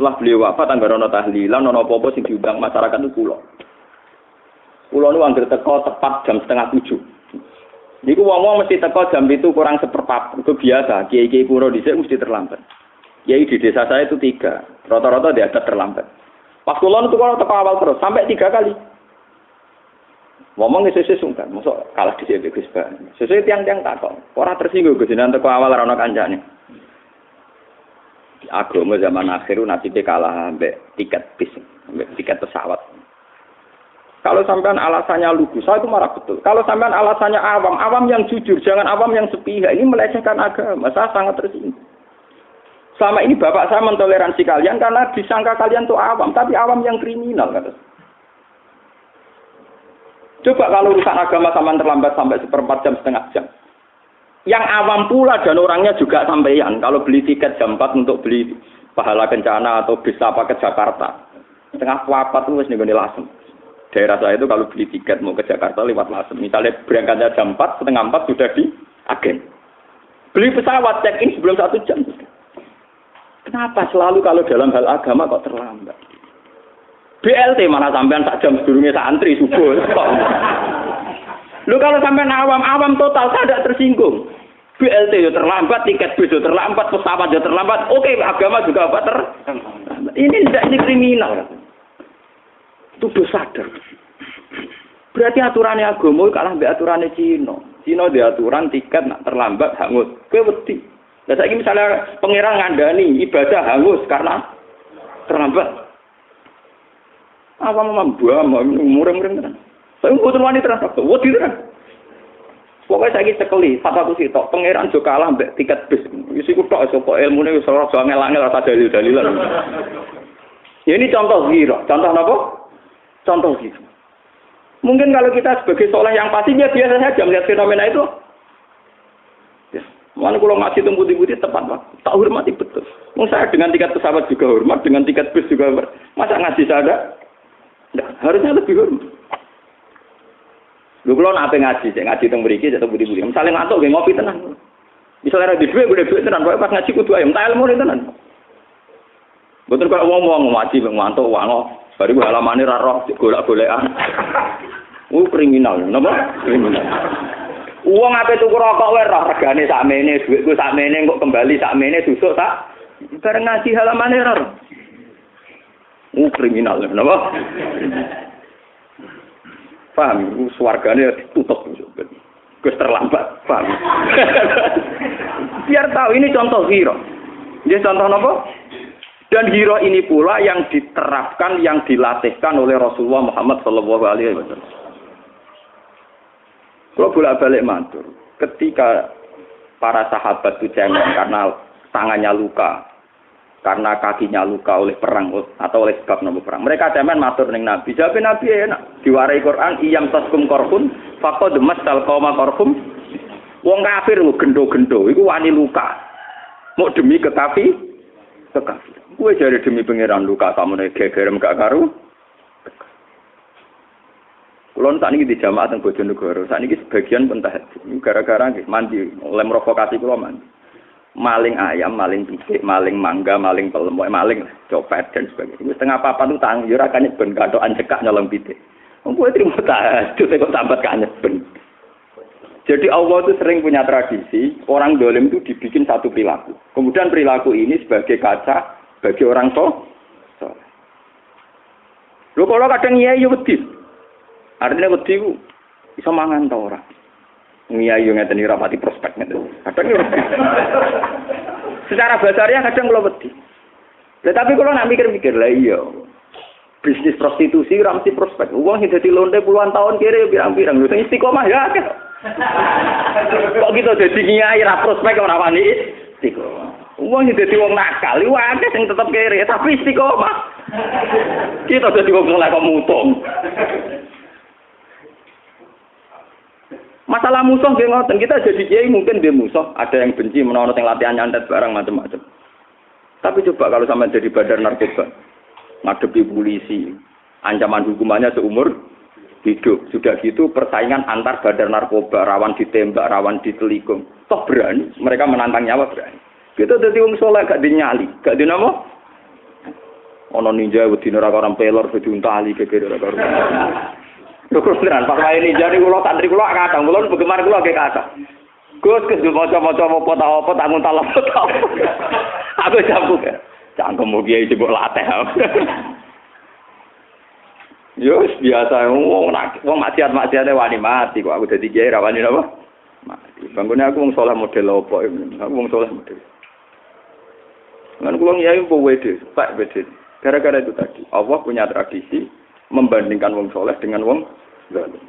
Setelah beliau wafat tangga rono tahlilan, nono popo sing diundang masyarakat itu pulau. Pulau itu anggar teko tepat jam setengah tujuh. Niku wong-wong mesti teko jam itu kurang seperempat. Itu biasa. Kiai-kiai kuno di mesti terlambat. Kiai di desa saya itu tiga. Rata-rata dia ada terlambat. Pas kulon itu kalau teko awal terus sampai tiga kali. Ngomong sesuai sungkan, masuk kalah di sini Gus Sesuai tiang-tiang takok. Orang tersinggung Gus nanti awal rano kancane agama zaman akhir nasibnya kalah ambek tiket bis, ambek tiket pesawat. Kalau sampean alasannya lugu, saya itu marah betul. Kalau sampean alasannya awam, awam yang jujur, jangan awam yang sepihak. Ini melecehkan agama. Saya sangat tersinggung. Selama ini bapak saya mentoleransi kalian karena disangka kalian tuh awam, tapi awam yang kriminal kata. Coba kalau urusan agama sama terlambat sampai seperempat jam setengah jam. Yang awam pula dan orangnya juga sampeyan. Kalau beli tiket jam 4 untuk beli pahala kencana atau bisa apa ke Jakarta. Tengah papat itu nih gue lasem. Daerah saya itu kalau beli tiket mau ke Jakarta lewat lasem. Misalnya berangkatnya jam 4, setengah 4 sudah di agen. Beli pesawat check in sebelum satu jam. Kenapa selalu kalau dalam hal agama kok terlambat? BLT mana sampean sak jam sebelumnya santri subuh. Lu kalau sampai awam, awam total saya tidak tersinggung. BLT yo terlambat, tiket bis yo terlambat, pesawat yo terlambat. Oke, agama juga apa ter? Ini tidak ini kriminal. Itu sadar. Berarti aturannya agama kalah be aturannya Cina. Cina di aturan tiket nak terlambat hangus. Kowe wedi. Lah saiki misalnya pangeran ngandani ibadah hangus karena terlambat. Apa membuat mureng-mureng kan? Saya butuh wanita terang, wedi terang. Pokoknya saya sekali, satu sih tok, pangeran juga kalah mbak tiket bis. Isi kutok, sopok ilmu ini sorot soalnya langit rasa dalil dalilan. Ya ini contoh giro, contoh apa? Contoh gitu. Mungkin kalau kita sebagai soleh yang pasti ya biasa saja melihat fenomena itu. Ya. Mana kalau ngasih tunggu putih tepat pak, tak hormati betul. Mau saya dengan tiket pesawat juga hormat, dengan tiket bis juga hormat. Masa ngasih saya Nah, harusnya lebih hormat. Lu kalau nape ngaji, saya ngaji tentang beriki, jatuh budi budi. Misalnya ngantuk, gak ngopi tenang. Misalnya di duit, gue duit tenang. Pas ngaji kudu ayam, tak ilmu tenang. Betul kalau ngomong ngaji, ngantuk, wango. Baru gue halaman ini raro, golak golekan. Uh kriminal, napa? Kriminal. Uang apa itu rokok wae roh regane sakmene, duitku sakmene kok kembali sakmene susuk tak. Bareng ngaji halaman raro. Uh kriminal, napa? Paham? Suarganya tutup. Gus terlambat. Paham? Biar tahu ini contoh hero. Jadi contoh apa? Dan hero ini pula yang diterapkan, yang dilatihkan oleh Rasulullah Muhammad Shallallahu Alaihi Wasallam. Kalau bolak balik mantur, ketika para sahabat itu cemen karena tangannya luka, karena kakinya luka oleh perang atau oleh sebab nopo perang. Mereka cemen matur ning Nabi. Jawab Nabi ya enak. Diwarai Quran iyam taskum korhum faqad masal qauma korhum. Wong kafir lu gendo-gendo iku wani luka. Mau demi kekafi kekafir. Gue jadi demi pangeran luka kamu nek gegerem gak karu. Kulon saat ini di jamaah teng Bojonegoro, saat ini sebagian pun gara-gara mandi, oleh provokasi kulo mandi maling ayam, maling pisik, maling mangga, maling pelem, maling copet dan sebagainya. Setengah apa itu tang, yo kan ben katokan cekak nyolong pisik. Kowe trimo tahajud kok sambat kan ben. Jadi Allah itu sering punya tradisi orang dolim itu dibikin satu perilaku. Kemudian perilaku ini sebagai kaca bagi orang so. Lho kalau kadang iya iya wedi. Artinya ku bisa mangan ta orang. Ngiyai yo ngeten rapati prospek ngeten. Kadang yo. Secara basarnya kadang kalau wedi. Tetapi kalau nak mikir-mikir lah iya. Bisnis prostitusi ora mesti prospek. Uang sing dadi lonte puluhan tahun kiri pirang-pirang. Sing istiqomah ya. Kok gitu dadi ngiyai ra prospek ora wani istiqomah. Uang sing dadi wong nakal, iku akeh sing tetep kiri tapi istiqomah. Kita dadi wong soleh kok. Masalah musuh nggih ngoten, kita jadi kiai mungkin dia musuh, ada yang benci menonton yang latihan nyantet barang macam-macam. Tapi coba kalau sama jadi badar narkoba, ngadepi polisi, ancaman hukumannya seumur hidup. Sudah gitu persaingan antar badar narkoba, rawan ditembak, rawan ditelikung. Toh berani, mereka menantang nyawa berani. Kita jadi wong soleh gak dinyali, gak dinamo. Ono ninja wedi ora orang pelor wedi untali gegere ora karo. Lho beneran pas wae ninja niku kula santri kula kadang kula bagaimana kula ge kata. Gus kes maca-maca apa ta apa tak nguntal apa. Aku jambu. Cangkem kiai sing mbok latih. Yo biasa wong nak wong maksiat-maksiate wani mati kok aku dadi kiai ra wani napa? Mati. Bangunnya aku wong saleh model apa Aku wong saleh model. Kan kula kiai mbok wede, pak wede. Gara-gara itu tadi, Allah punya tradisi membandingkan wong soleh dengan wong.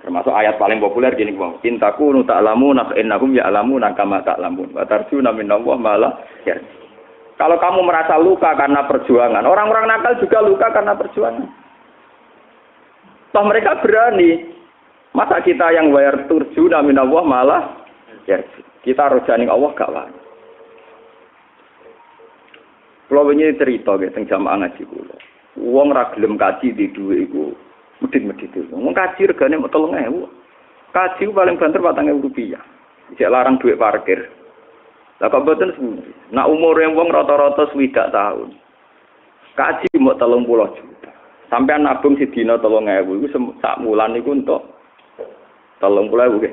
Termasuk ayat paling populer gini wong, intaku nu ta'lamu nak innahum ya'lamu nakama ta'lamun. Wa tarjuna minallah malah ya. Kalau kamu merasa luka karena perjuangan, orang-orang nakal juga luka karena perjuangan. Toh mereka berani. Masa kita yang wayar turju namin Allah malah ya. Kita rojani Allah gak wani. Kalau ini cerita gitu, tentang jamaah ngaji kulo. Uang raglem kaji di dua itu, medit-medit itu. Uang kaji regane mau tolong ewu. Kaji paling banter batang ewu rupiah. Jek larang duit parkir. Lah kok boten sebenarnya. Nak umur yang uang rata-rata swidak tahun. Kaji mau tolong pulau juta. Sampai nabung si dino tolong ewu. Itu sak bulan itu untuk tolong pulau ewu.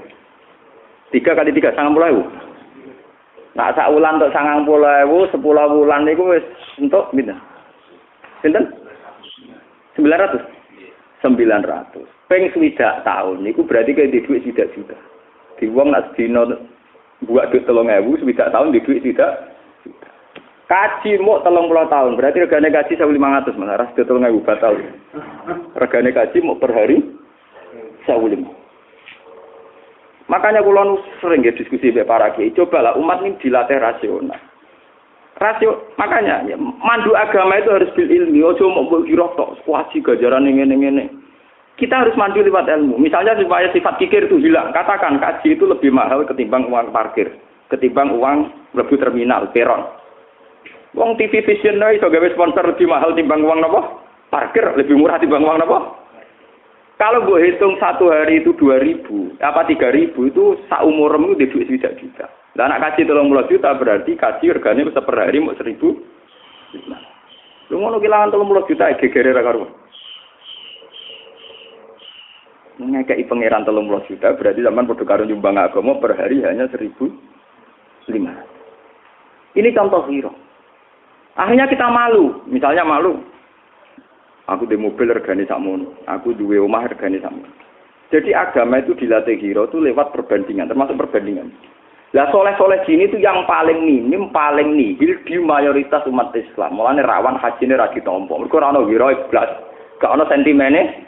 Tiga kali tiga, sangat pulau ewu. Nah, sak untuk sangang puluh ewu, sepuluh bulan itu untuk gitu. Sinten? Sembilan ratus. Sembilan ratus. Peng swidak tahun, itu berarti kayak di duit tidak juta. Di uang nak sedino buat duit telung ewu, swidak tahun di duit tidak. Kaji mau telung puluh tahun, berarti regane kaji saya lima ratus mas. Ras telung ewu batal. Regane kaji mau per hari saya lima. Makanya kulon sering ya diskusi dengan para kiai. Cobalah umat ini dilatih rasional. Rasio, makanya ya, mandu agama itu harus bil ilmi. Ojo mau kira tok wajib gajaran ini ini ini. Kita harus mandu lewat ilmu. Misalnya supaya sifat kikir itu hilang. Katakan kaji itu lebih mahal ketimbang uang parkir, ketimbang uang lebih terminal, peron. Uang TV Vision itu gawe sponsor lebih mahal timbang uang apa? Parkir lebih murah timbang uang apa? Kalau gue hitung satu hari itu dua ribu, apa tiga ribu itu saumurem itu di duit tidak juta. Dan anak kaji tolong puluh juta berarti kaji regane bisa per hari mau seribu. Lu mau kehilangan tolong puluh juta, gegere karuan. Ngekei pangeran tolong puluh juta berarti zaman produk karun nyumbang agama per hari hanya seribu lima. Ini contoh hero. Akhirnya kita malu, misalnya malu, Aku di mobil regane sakmono, aku duwe omah regane sakmono. Jadi agama itu dilatih hero itu lewat perbandingan, termasuk perbandingan. Lah soleh-soleh gini itu yang paling minim, paling nihil di mayoritas umat Islam. Mulane rawan haji ini ragi tompo. Mereka ora ono hero iblas, gak ono sentimene.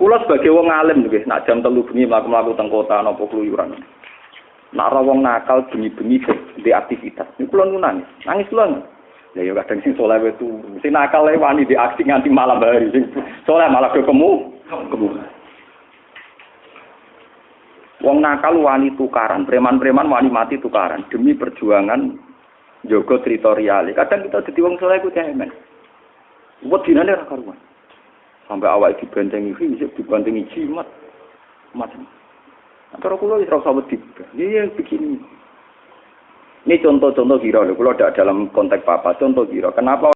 Kula sebagai wong alim nggih, nak jam telu bengi mlaku-mlaku teng kota napa keluyuran. Nak ora wong nakal bengi-bengi di aktivitas. Niku kula nangis. Nangis kula. Ya yo kadang sing soleh itu, sing nakal wani di aksi nganti malam hari, sing soleh malah ketemu, kemu. Wong nakal wani tukaran, preman-preman wani mati tukaran demi perjuangan jogo teritorial. Kadang kita jadi wong soleh ku cemen. Buat dinane ra karuan. Sampai awal dibentengi fisik, dibentengi jimat. Macam. Antara kulo ora usah wedi. Iya begini. Ini contoh-contoh kira, kalau tidak dalam konteks apa, contoh kira. Kenapa